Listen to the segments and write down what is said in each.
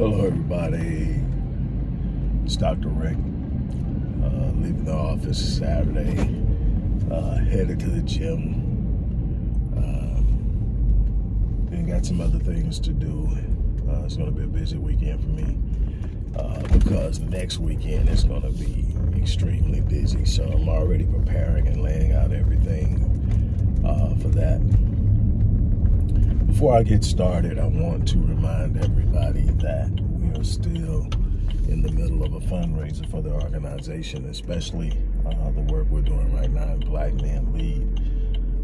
Hello, everybody. It's Dr. Rick. Uh, leaving the office Saturday, uh, headed to the gym. Um, then got some other things to do. Uh, it's going to be a busy weekend for me uh, because next weekend is going to be extremely busy. So I'm already preparing and laying out everything uh, for that. Before I get started, I want to are still in the middle of a fundraiser for the organization, especially uh, the work we're doing right now in Black Men Lead.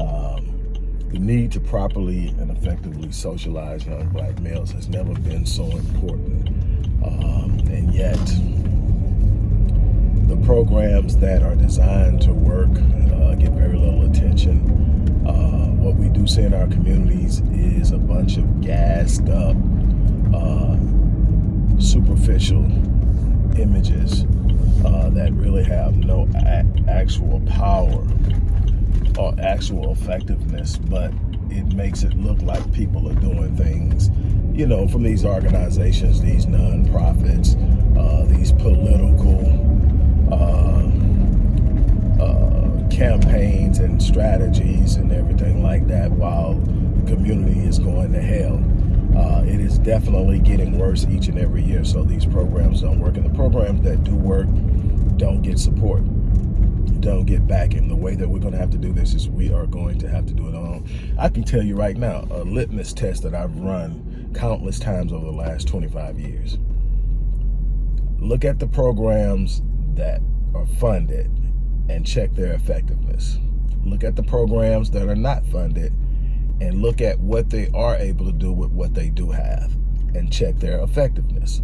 Um, the need to properly and effectively socialize young black males has never been so important. Um, and yet, the programs that are designed to work uh, get very little attention what we do see in our communities is a bunch of gassed up, uh, superficial images uh, that really have no actual power or actual effectiveness, but it makes it look like people are doing things, you know, from these organizations, these nonprofits, uh, these political uh, uh, campaigns and strategies and everything like that while the community is going to hell. Definitely getting worse each and every year. So these programs don't work. And the programs that do work don't get support, don't get backing. The way that we're going to have to do this is we are going to have to do it alone. I can tell you right now, a litmus test that I've run countless times over the last 25 years. Look at the programs that are funded and check their effectiveness. Look at the programs that are not funded and look at what they are able to do with what they do have and check their effectiveness.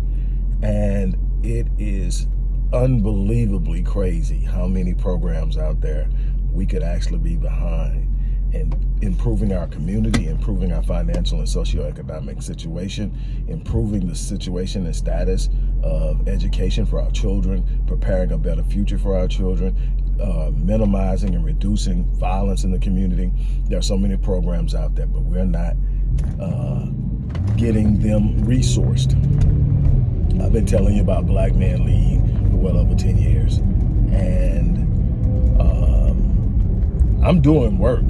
And it is unbelievably crazy how many programs out there we could actually be behind in improving our community, improving our financial and socioeconomic situation, improving the situation and status of education for our children, preparing a better future for our children, uh, minimizing and reducing violence in the community. There are so many programs out there, but we're not uh, getting them resourced. I've been telling you about Black Man Lead for well over 10 years. And um, I'm doing work,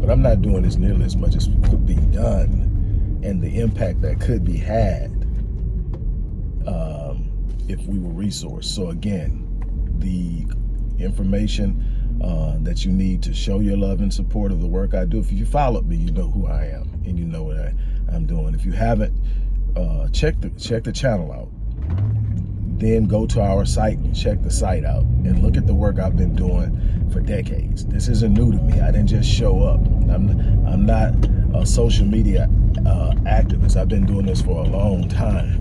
but I'm not doing as nearly as much as could be done and the impact that could be had um, if we were resourced. So again, the information uh, that you need to show your love and support of the work I do. If you follow me, you know who I am and you know what I, am doing. If you haven't, uh, check the check the channel out. Then go to our site and check the site out and look at the work I've been doing for decades. This isn't new to me. I didn't just show up. I'm I'm not a social media uh, activist. I've been doing this for a long time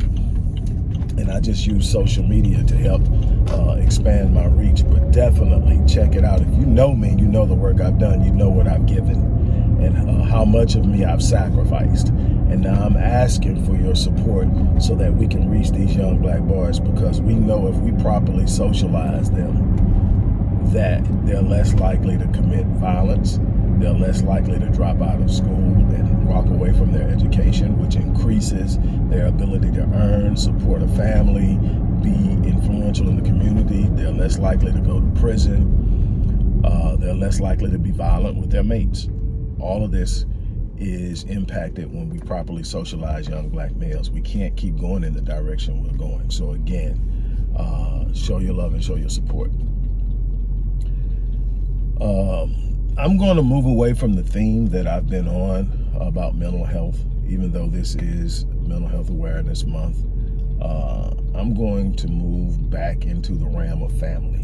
and I just use social media to help uh, expand my reach. But definitely check it out. If you know me, you know the work I've done, you know what I've given, and uh, how much of me I've sacrificed. And now I'm asking for your support so that we can reach these young black boys because we know if we properly socialize them, that they're less likely to commit violence, they're less likely to drop out of school and walk away from their education, which increases their ability to earn, support a family, be influential in the community. They're less likely to go to prison. Uh, they're less likely to be violent with their mates. All of this is impacted when we properly socialize young black males. We can't keep going in the direction we're going. So again, uh, show your love and show your support. Um, I'm going to move away from the theme that I've been on about mental health, even though this is Mental Health Awareness Month. Uh, I'm going to move back into the realm of family.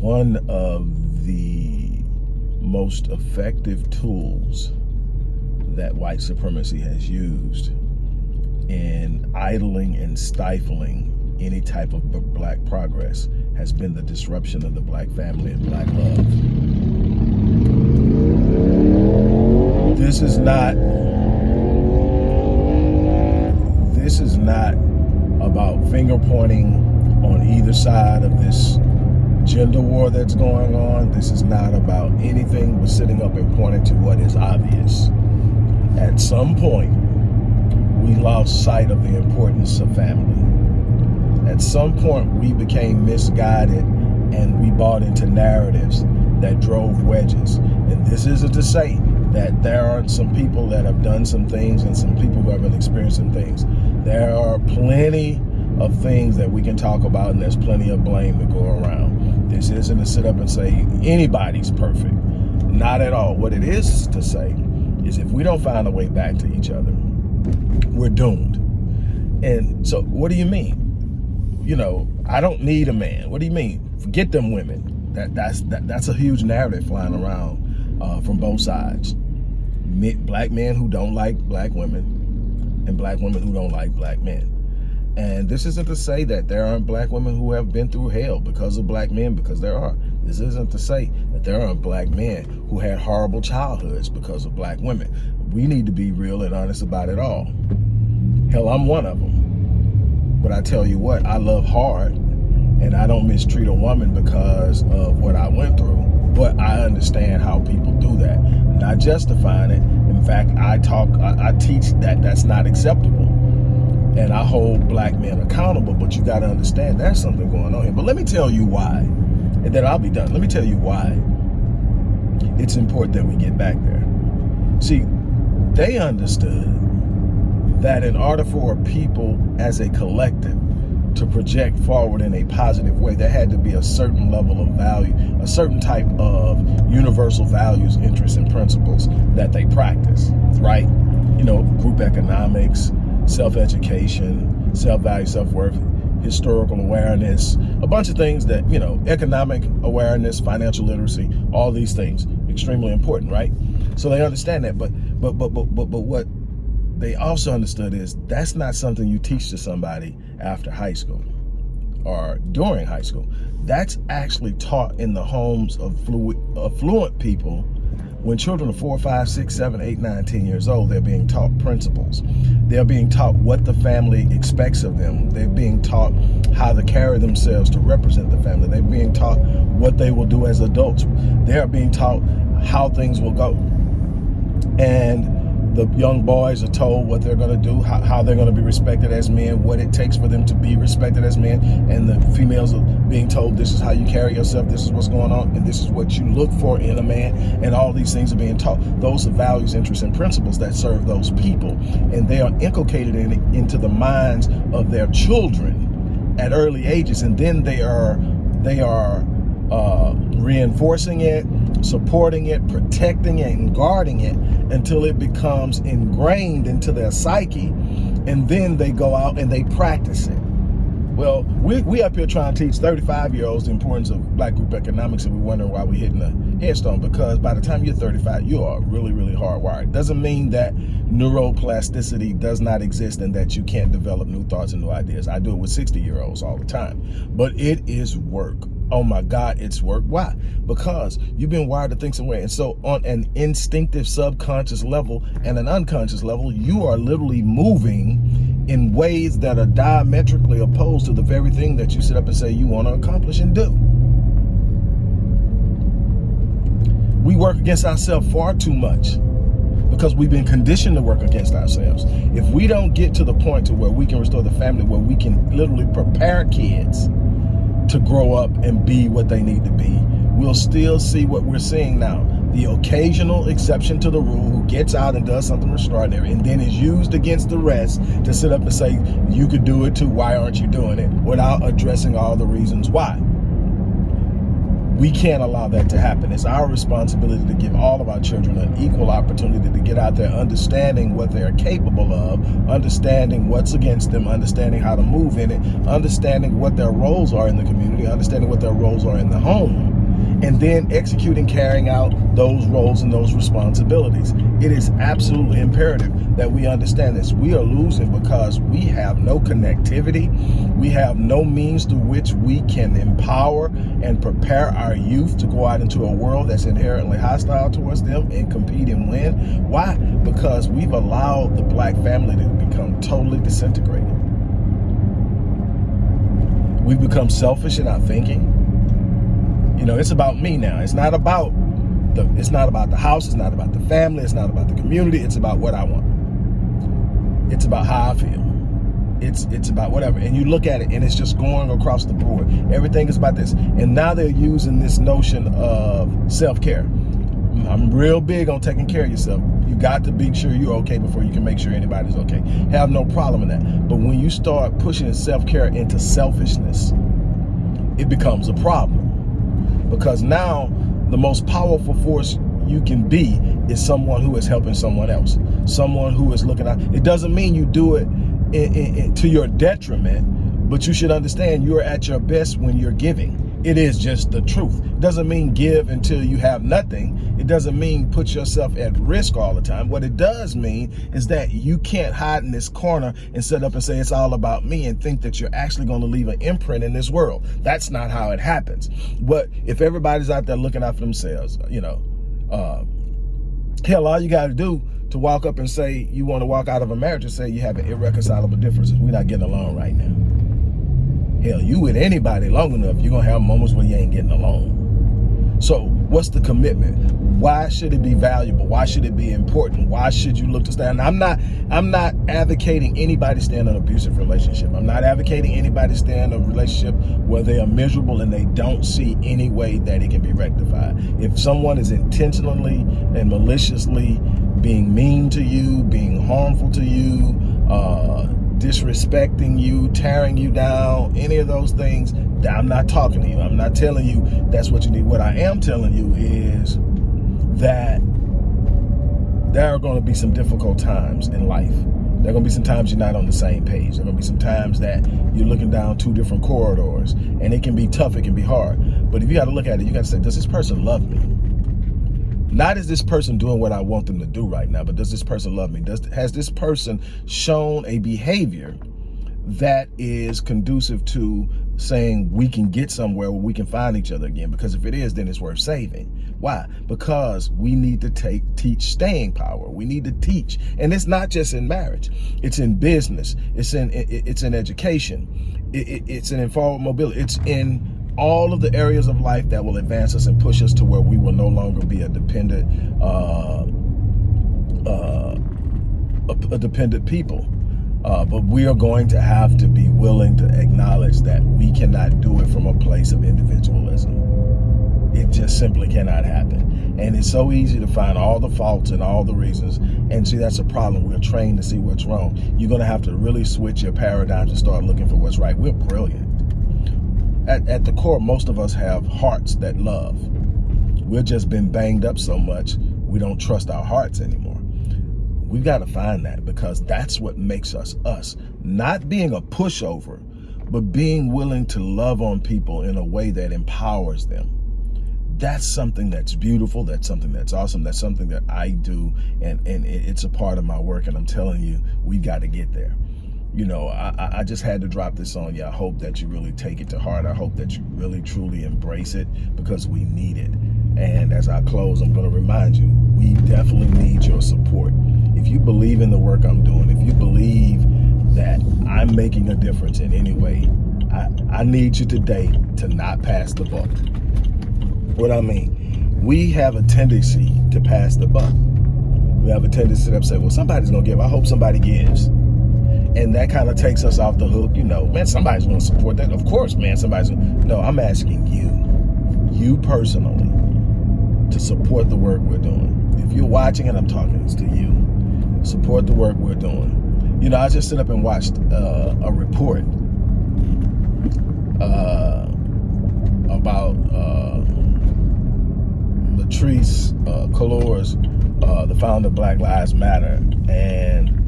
One of the most effective tools that white supremacy has used in idling and stifling any type of black progress has been the disruption of the black family and black love. This is not, this is not about finger pointing on either side of this gender war that's going on. This is not about anything but sitting up and pointing to what is obvious. At some point, we lost sight of the importance of family. At some point, we became misguided and we bought into narratives that drove wedges. And this isn't to say that there aren't some people that have done some things and some people who have been experiencing things. There are plenty of things that we can talk about and there's plenty of blame to go around. This isn't to sit up and say anybody's perfect. Not at all. What it is to say is if we don't find a way back to each other, we're doomed. And so what do you mean? You know, I don't need a man. What do you mean? Forget them women. That that's that, that's a huge narrative flying around uh, from both sides. Black men who don't like black women and black women who don't like black men. And this isn't to say that there aren't black women who have been through hell because of black men, because there are. This isn't to say that there aren't black men who had horrible childhoods because of black women. We need to be real and honest about it all. Hell, I'm one of them. But I tell you what, I love hard and I don't mistreat a woman because of what I went through. But I understand how people do that. not justifying it. In fact, I talk, I, I teach that that's not acceptable and I hold black men accountable, but you got to understand there's something going on here. But let me tell you why, and then I'll be done. Let me tell you why it's important that we get back there. See, they understood that in order for people as a collective to project forward in a positive way, there had to be a certain level of value, a certain type of universal values, interests, and principles that they practice, right? You know, group economics, self-education, self-value, self-worth, historical awareness, a bunch of things that, you know, economic awareness, financial literacy, all these things, extremely important, right? So they understand that, but but but but but, but what they also understood is that's not something you teach to somebody after high school or during high school. That's actually taught in the homes of fluid, affluent people when children are four, five, six, seven, eight, nine, ten years old, they're being taught principles. They're being taught what the family expects of them. They're being taught how to carry themselves to represent the family. They're being taught what they will do as adults. They're being taught how things will go. And the young boys are told what they're going to do, how, how they're going to be respected as men, what it takes for them to be respected as men, and the females are being told this is how you carry yourself, this is what's going on, and this is what you look for in a man, and all these things are being taught. Those are values, interests, and principles that serve those people, and they are inculcated in, into the minds of their children at early ages, and then they are they are uh, reinforcing it, supporting it, protecting it, and guarding it until it becomes ingrained into their psyche, and then they go out and they practice it. Well, we, we up here trying to teach 35 year olds the importance of black group economics and we're wondering why we're hitting a headstone because by the time you're 35, you are really, really hardwired. Doesn't mean that neuroplasticity does not exist and that you can't develop new thoughts and new ideas. I do it with 60 year olds all the time, but it is work oh my God, it's work. Why? Because you've been wired to think some way. And so on an instinctive subconscious level and an unconscious level, you are literally moving in ways that are diametrically opposed to the very thing that you sit up and say you want to accomplish and do. We work against ourselves far too much because we've been conditioned to work against ourselves. If we don't get to the point to where we can restore the family, where we can literally prepare kids to grow up and be what they need to be. We'll still see what we're seeing now. The occasional exception to the rule who gets out and does something extraordinary and then is used against the rest to sit up and say, you could do it too, why aren't you doing it? Without addressing all the reasons why. We can't allow that to happen. It's our responsibility to give all of our children an equal opportunity to get out there understanding what they're capable of, understanding what's against them, understanding how to move in it, understanding what their roles are in the community, understanding what their roles are in the home and then executing, carrying out those roles and those responsibilities. It is absolutely imperative that we understand this. We are losing because we have no connectivity. We have no means through which we can empower and prepare our youth to go out into a world that's inherently hostile towards them and compete and win. Why? Because we've allowed the black family to become totally disintegrated. We've become selfish in our thinking. You know, it's about me now. It's not about the it's not about the house, it's not about the family, it's not about the community, it's about what I want. It's about how I feel. It's it's about whatever. And you look at it and it's just going across the board. Everything is about this. And now they're using this notion of self-care. I'm real big on taking care of yourself. You got to be sure you're okay before you can make sure anybody's okay. Have no problem in that. But when you start pushing self-care into selfishness, it becomes a problem. Because now the most powerful force you can be is someone who is helping someone else. Someone who is looking out. It doesn't mean you do it in, in, in, to your detriment, but you should understand you're at your best when you're giving. It is just the truth. It doesn't mean give until you have nothing. It doesn't mean put yourself at risk all the time. What it does mean is that you can't hide in this corner and sit up and say it's all about me and think that you're actually going to leave an imprint in this world. That's not how it happens. But if everybody's out there looking out for themselves, you know, uh, hell, all you got to do to walk up and say you want to walk out of a marriage and say you have an irreconcilable differences. We're not getting along right now. Hell, you with anybody long enough, you're going to have moments where you ain't getting along. So what's the commitment? Why should it be valuable? Why should it be important? Why should you look to stand? I'm not, I'm not advocating anybody stay in an abusive relationship. I'm not advocating anybody stay in a relationship where they are miserable and they don't see any way that it can be rectified. If someone is intentionally and maliciously being mean to you, being harmful to you, uh, disrespecting you, tearing you down, any of those things, I'm not talking to you. I'm not telling you that's what you need. What I am telling you is that there are going to be some difficult times in life. There are going to be some times you're not on the same page. There are going to be some times that you're looking down two different corridors and it can be tough, it can be hard. But if you got to look at it, you got to say, does this person love me? Not is this person doing what I want them to do right now, but does this person love me? Does Has this person shown a behavior that is conducive to saying we can get somewhere where we can find each other again? Because if it is then it's worth saving. Why? Because we need to take teach staying power. We need to teach. And it's not just in marriage. It's in business. It's in it's in education. It's in informal mobility. It's in all of the areas of life that will advance us and push us to where we will no longer be a dependent uh, uh, a, a dependent people uh, but we are going to have to be willing to acknowledge that we cannot do it from a place of individualism. It just simply cannot happen. And it's so easy to find all the faults and all the reasons. And see, that's a problem. We're trained to see what's wrong. You're going to have to really switch your paradigms and start looking for what's right. We're brilliant. At, at the core, most of us have hearts that love. We've just been banged up so much, we don't trust our hearts anymore. We've got to find that because that's what makes us us. Not being a pushover, but being willing to love on people in a way that empowers them. That's something that's beautiful. That's something that's awesome. That's something that I do. And, and it's a part of my work. And I'm telling you, we got to get there you know, I, I just had to drop this on you. I hope that you really take it to heart. I hope that you really, truly embrace it because we need it. And as I close, I'm going to remind you, we definitely need your support if you believe in the work I'm doing, if you believe that I'm making a difference in any way, I, I need you today to not pass the buck. What I mean, we have a tendency to pass the buck. We have a tendency to say, well, somebody's going to give. I hope somebody gives. And that kind of takes us off the hook. You know, man, somebody's going to support that. Of course, man, somebody's No, I'm asking you, you personally, to support the work we're doing. If you're watching and I'm talking to you, support the work we're doing. You know, I just sit up and watched uh, a report uh, about uh, Patrisse uh, Cullors, uh, the founder of Black Lives Matter, and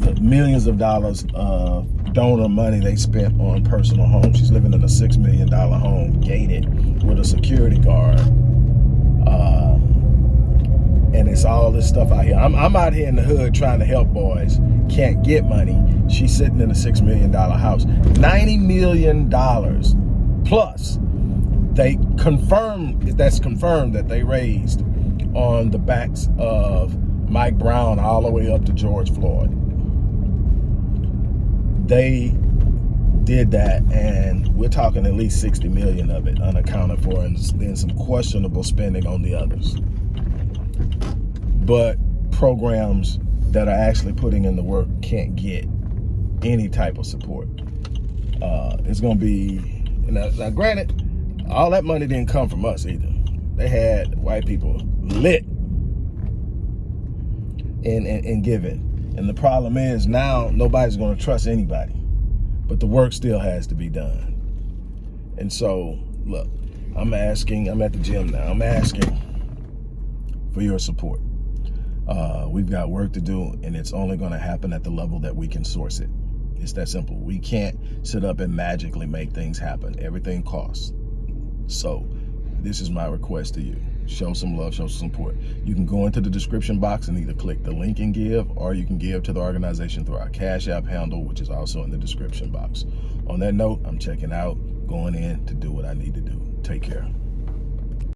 the millions of dollars of donor money they spent on personal homes. She's living in a $6 million home, gated, with a security guard. Uh, and it's all this stuff out here. I'm, I'm out here in the hood trying to help boys, can't get money. She's sitting in a $6 million house. $90 million plus they confirmed, that's confirmed that they raised on the backs of Mike Brown all the way up to George Floyd. They did that and we're talking at least 60 million of it unaccounted for and then some questionable spending on the others but programs that are actually putting in the work can't get any type of support. Uh, it's going to be, now, now granted, all that money didn't come from us either. They had white people lit in, in giving. And the problem is now nobody's going to trust anybody. But the work still has to be done. And so, look, I'm asking, I'm at the gym now, I'm asking for your support. Uh, we've got work to do, and it's only going to happen at the level that we can source it. It's that simple. We can't sit up and magically make things happen. Everything costs. So this is my request to you. Show some love, show some support. You can go into the description box and either click the link and give, or you can give to the organization through our Cash App handle, which is also in the description box. On that note, I'm checking out, going in to do what I need to do. Take care.